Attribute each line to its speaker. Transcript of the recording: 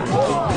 Speaker 1: Oh!